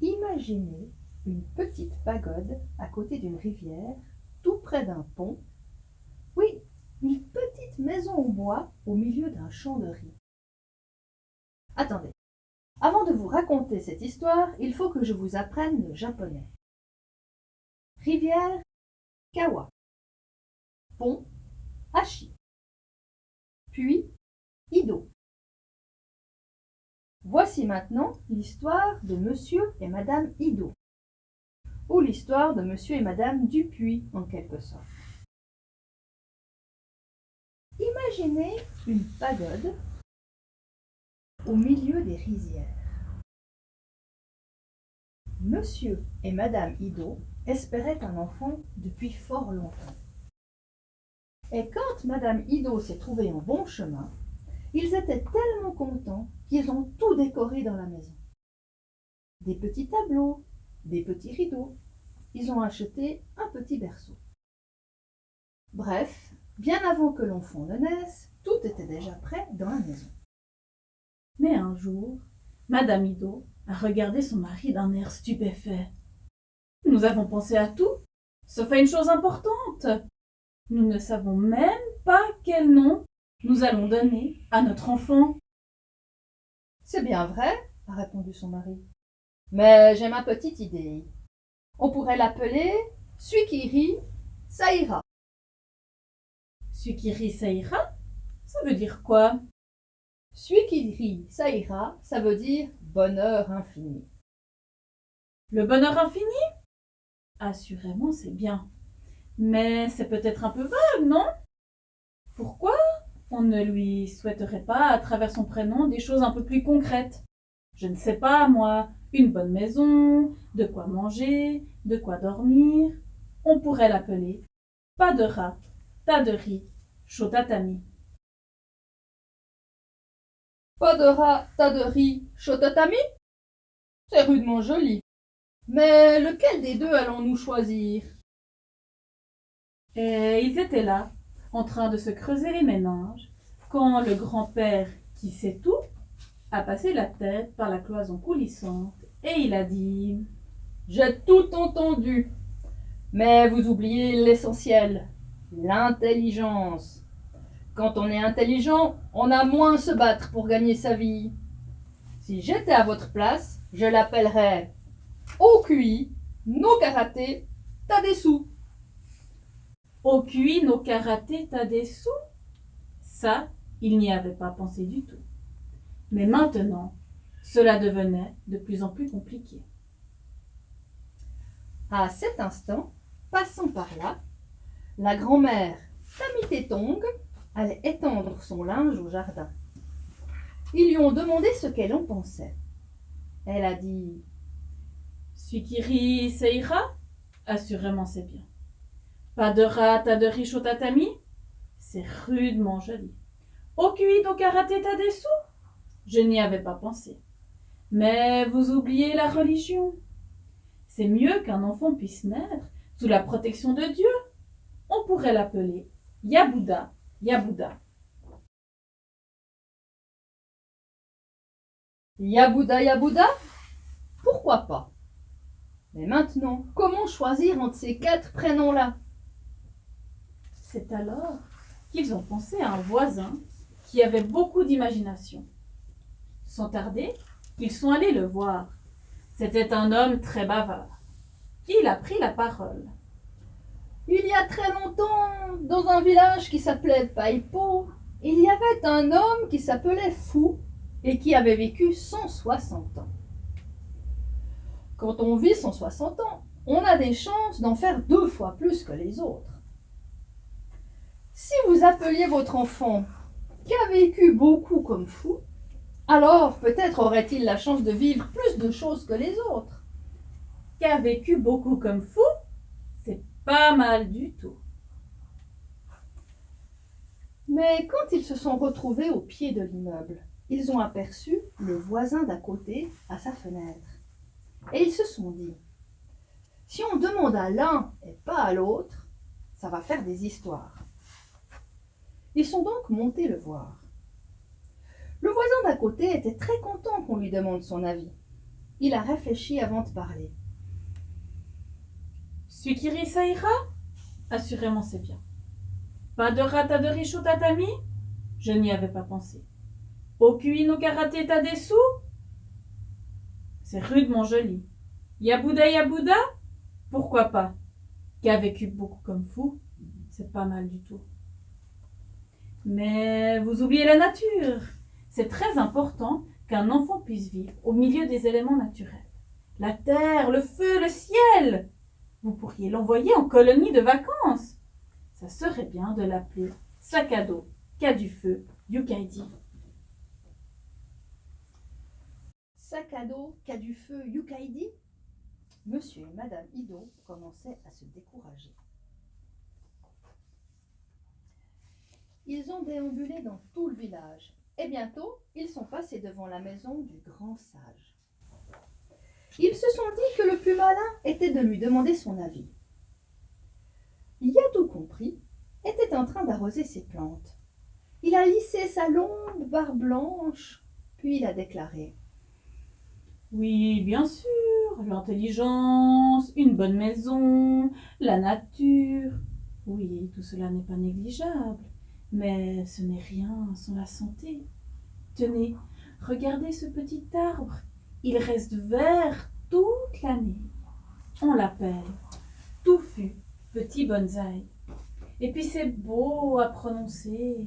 Imaginez une petite pagode à côté d'une rivière, tout près d'un pont. Oui, une petite maison en bois au milieu d'un champ de riz. Attendez, avant de vous raconter cette histoire, il faut que je vous apprenne le japonais. Rivière, Kawa. Pont, Hachi. Puis, Ido. Voici maintenant l'histoire de Monsieur et Madame Ido, ou l'histoire de Monsieur et Madame Dupuis en quelque sorte. Imaginez une pagode au milieu des rizières. Monsieur et Madame Ido espéraient un enfant depuis fort longtemps. Et quand Madame Ido s'est trouvée en bon chemin, ils étaient tellement contents qu'ils ont tout décoré dans la maison. Des petits tableaux, des petits rideaux. Ils ont acheté un petit berceau. Bref, bien avant que l'enfant ne naisse, tout était déjà prêt dans la maison. Mais un jour, Madame Ido a regardé son mari d'un air stupéfait. Nous avons pensé à tout, sauf à une chose importante. Nous ne savons même pas quel nom nous allons donner à notre enfant. C'est bien vrai, a répondu son mari. Mais j'ai ma petite idée. On pourrait l'appeler Suikiri Saïra. Suikiri Saïra Ça veut dire quoi? Suikiri Saïra, ça veut dire bonheur infini. Le bonheur infini? Assurément, c'est bien. Mais c'est peut-être un peu vague, non? Pourquoi? On ne lui souhaiterait pas, à travers son prénom, des choses un peu plus concrètes Je ne sais pas, moi, une bonne maison, de quoi manger, de quoi dormir. On pourrait l'appeler pas de rat, tas de riz, chaud tatami. Pas de rat, tas de riz, chaud tatami C'est rudement joli. Mais lequel des deux allons-nous choisir? Et ils étaient là, en train de se creuser les méninges, quand le grand-père, qui sait tout, a passé la tête par la cloison coulissante, et il a dit J'ai tout entendu, mais vous oubliez l'essentiel, l'intelligence. Quand on est intelligent, on a moins à se battre pour gagner sa vie. Si j'étais à votre place, je l'appellerais au QI, no karaté, t'as des sous. Au QI, no karaté, t'as des sous Ça, il n'y avait pas pensé du tout. Mais maintenant, cela devenait de plus en plus compliqué. À cet instant, passant par là, la grand-mère Tamitétong allait étendre son linge au jardin. Ils lui ont demandé ce qu'elle en pensait. Elle a dit Suikiri Seira Assurément c'est bien. Pas de rat, de riche au tatami? C'est rudement joli. Okui do karaté t'as des sous Je n'y avais pas pensé. Mais vous oubliez la religion. C'est mieux qu'un enfant puisse naître sous la protection de Dieu. On pourrait l'appeler Yabouda, Yabouda. Yabouda, Yabouda? Pourquoi pas? Mais maintenant, comment choisir entre ces quatre prénoms-là? C'est alors qu'ils ont pensé à un voisin qui avait beaucoup d'imagination. Sans tarder, ils sont allés le voir. C'était un homme très bavard. Il a pris la parole. Il y a très longtemps, dans un village qui s'appelait Paipo, il y avait un homme qui s'appelait Fou et qui avait vécu 160 ans. Quand on vit 160 ans, on a des chances d'en faire deux fois plus que les autres. Si vous appeliez votre enfant qui a vécu beaucoup comme fou, alors peut-être aurait-il la chance de vivre plus de choses que les autres. Qui a vécu beaucoup comme fou, c'est pas mal du tout. Mais quand ils se sont retrouvés au pied de l'immeuble, ils ont aperçu le voisin d'à côté à sa fenêtre. Et ils se sont dit, si on demande à l'un et pas à l'autre, ça va faire des histoires. Ils sont donc montés le voir. Le voisin d'à côté était très content qu'on lui demande son avis. Il a réfléchi avant de parler. Suikiri Saïra Assurément, c'est bien. Pas de rataderie au tatami? Je n'y avais pas pensé. Okui no karaté tadesu C'est rudement joli. Yabuda Yabuda? Pourquoi pas? Qui a vécu beaucoup comme fou C'est pas mal du tout. Mais vous oubliez la nature. C'est très important qu'un enfant puisse vivre au milieu des éléments naturels. La terre, le feu, le ciel. Vous pourriez l'envoyer en colonie de vacances. Ça serait bien de l'appeler sac à dos, cas du feu, Yukaidi. Sac à dos, cas du feu, Yukaidi? Monsieur et Madame Ido commençaient à se décourager. Ils ont déambulé dans tout le village et bientôt ils sont passés devant la maison du grand sage. Ils se sont dit que le plus malin était de lui demander son avis. tout compris était en train d'arroser ses plantes. Il a lissé sa longue barbe blanche, puis il a déclaré Oui, bien sûr, l'intelligence, une bonne maison, la nature. Oui, tout cela n'est pas négligeable, mais ce n'est rien sans la santé. Tenez, regardez ce petit arbre. Il reste vert toute l'année. On l'appelle touffu, petit bonsaï. Et puis c'est beau à prononcer.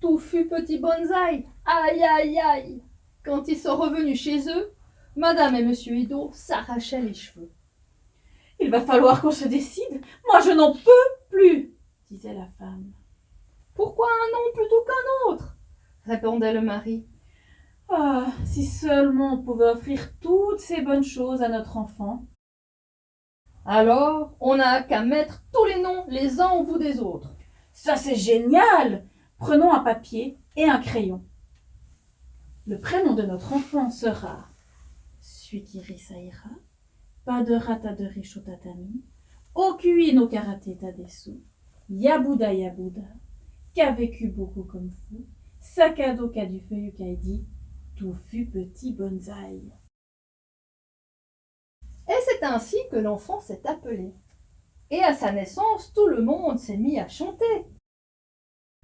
Touffu, petit bonsaï. Aïe, aïe, aïe. Quand ils sont revenus chez eux, Madame et Monsieur Ido s'arrachaient les cheveux. Il va falloir qu'on se décide. Moi, je n'en peux plus, disait la femme. Pourquoi un nom plutôt qu'un autre? répondait le mari. Ah, si seulement on pouvait offrir toutes ces bonnes choses à notre enfant. Alors, on n'a qu'à mettre tous les noms les uns au bout des autres. Ça, c'est génial Prenons un papier et un crayon. Le prénom de notre enfant sera Suikiri Saira, Padera de Rishotatami, Okui no Karate Tadesu, Yabuda Yabuda, qui a vécu beaucoup comme fou, Sakado du feu Kaidi, fut petit bonsaï. Et c'est ainsi que l'enfant s'est appelé. Et à sa naissance, tout le monde s'est mis à chanter.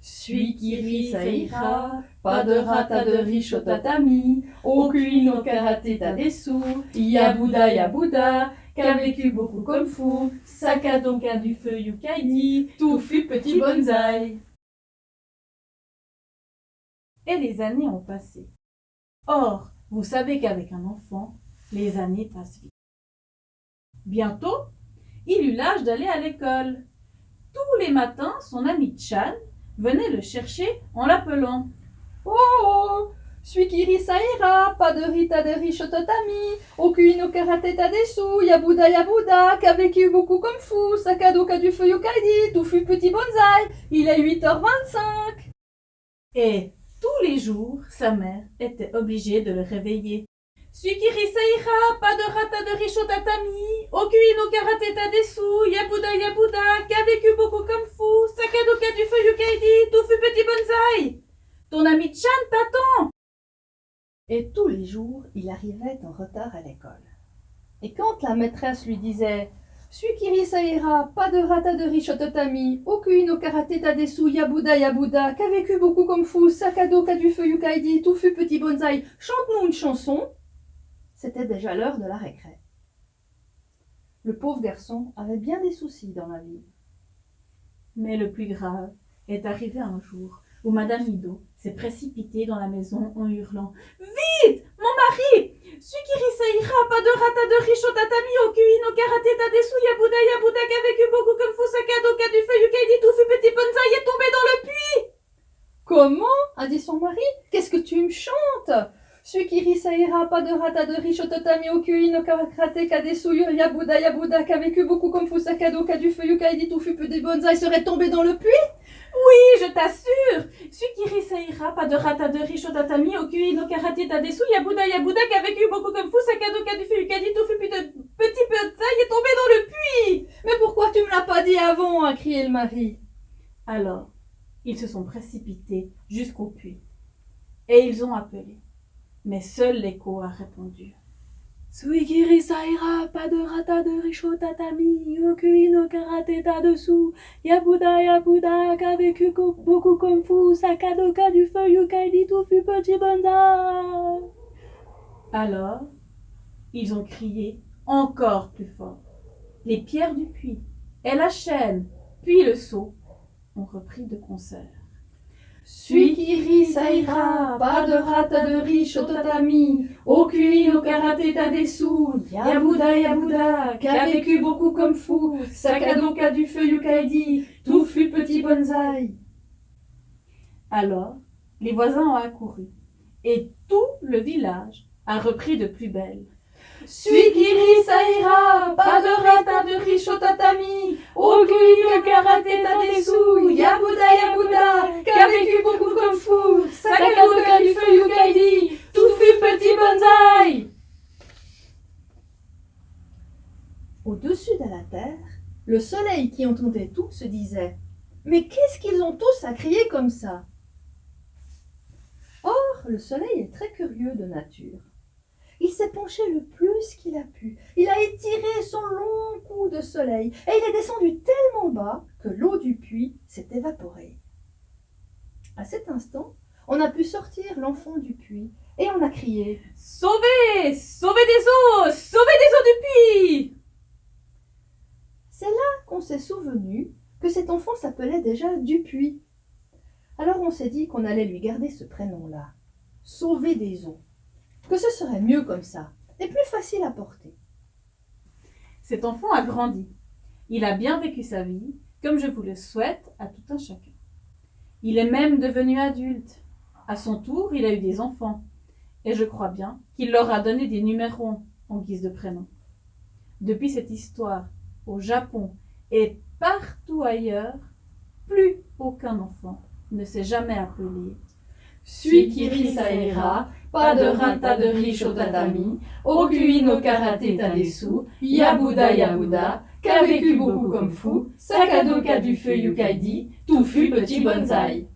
Suis qui rit, ça ira, pas de rata de riche au tatami, aucune au karaté ta dessous, Yabuda Yabuda, qu'a vécu beaucoup comme fou, Sakado du feu Yukaidi, tout fut petit bonsaï. Et les années ont passé. Or, vous savez qu'avec un enfant, les années passent vite. Bientôt, il eut l'âge d'aller à l'école. Tous les matins, son ami Chan venait le chercher en l'appelant. Oh Suikiri Saira, pas de Rita de Richototami, aucune au karaté sous, Yabuda Yabuda, qu'a vécu beaucoup comme fou, Sakado du feu Yokaidi, tout fut petit bonsaï, il est 8h25. Et tous les jours, sa mère était obligée de le réveiller. Suikiri Saira, pas de rata de richo tatami, okui no karate tadesu, yabuda yabuda, qu'a vécu beaucoup comme fou, sakadoka du feu yukaidi, tout fut petit bonsaï. Ton ami Chan t'attend. Et tous les jours, il arrivait en retard à l'école. Et quand la maîtresse lui disait Suikiri Saira, pas de rata de Richototami, aucune au karaté tadesu, Yabuda Yabuda, qu'a vécu beaucoup comme fou, Sakado, qu'a du feu Yukaidi, tout fut petit bonsaï, chante-nous une chanson. C'était déjà l'heure de la récré. Le pauvre garçon avait bien des soucis dans la vie. Mais le plus grave est arrivé un jour où Madame Ido s'est précipitée dans la maison en hurlant. Vite Mon mari! Sukiri Saira, pas de rata de richo tatami, okui no karate tadesu, yabuda yabuda, vécu beaucoup comme Fusakado, qui a du feu yukaidi, tout fut petit bonsaï est tombé dans le puits! Comment? a dit son mari. Qu'est-ce que tu me chantes? Sukiri Saira, pas de rata de richo tatami, okui no karate kadesu, yabuda yabuda, vécu beaucoup comme Fusakado, qui a du feu yukaidi, tout fut petit bonsaï serait tombé dans le puits? Oui, je t'assure Sukiri Saira, pas de rata de riche tatami, okui no karate tadesu, yabuda yabuda, qui a vécu beaucoup comme fou, sakado ka du feu yukadi, tofu de petit peu de est tombé dans le puits Mais pourquoi tu me l'as pas dit avant a crié le mari. Alors, ils se sont précipités jusqu'au puits. Et ils ont appelé. Mais seul l'écho a répondu. Suigiri Saira, pas de rata de richo tatami, Yokui no karaté dessous, Yabuda Yabuda, qu'a vécu beaucoup comme fou, Sakadoka du feu Yukaidi tout fut petit bonza. Alors, ils ont crié encore plus fort. Les pierres du puits, et la chaîne, puis le seau, ont repris de concert. Suikiri Saira, pas de rata de riche au tatami, Okui no karaté dessous, Yabuda Yabuda, qu'a vécu beaucoup comme fou, Sakadoka du feu Yukaidi, tout fut petit bonsaï. Alors, les voisins ont accouru, et tout le village a repris de plus belle. Suikiri de riche au tatami, Okui no karaté dessous, Yabuda Yabuda, qu'a vécu beaucoup comme fou, Sakadoka du feu Yukaidi, tout fut petit bonsaï. Au-dessus de la terre, le soleil qui entendait tout se disait Mais qu'est-ce qu'ils ont tous à crier comme ça? Or, le soleil est très curieux de nature. Il s'est penché le plus qu'il a pu. Il a étiré son long cou de soleil et il est descendu tellement bas que l'eau du puits s'est évaporée. À cet instant, on a pu sortir l'enfant du puits et on a crié Sauvez Sauvez des eaux Sauvez des eaux du puits C'est là qu'on s'est souvenu que cet enfant s'appelait déjà Dupuis. Alors on s'est dit qu'on allait lui garder ce prénom-là, Sauver des eaux, que ce serait mieux comme ça et plus facile à porter. Cet enfant a grandi. Il a bien vécu sa vie, comme je vous le souhaite à tout un chacun. Il est même devenu adulte. À son tour, il a eu des enfants. Et je crois bien qu'il leur a donné des numéros en guise de prénom. Depuis cette histoire, au Japon et partout ailleurs, plus aucun enfant ne s'est jamais appelé Suikiri Saira, pas de rata de riche au tatami, Okui no karaté dessous, Yabuda Yabuda, qu'a vécu beaucoup comme fou, Sakadoka du feu Yukaidi, tout fut petit bonsaï.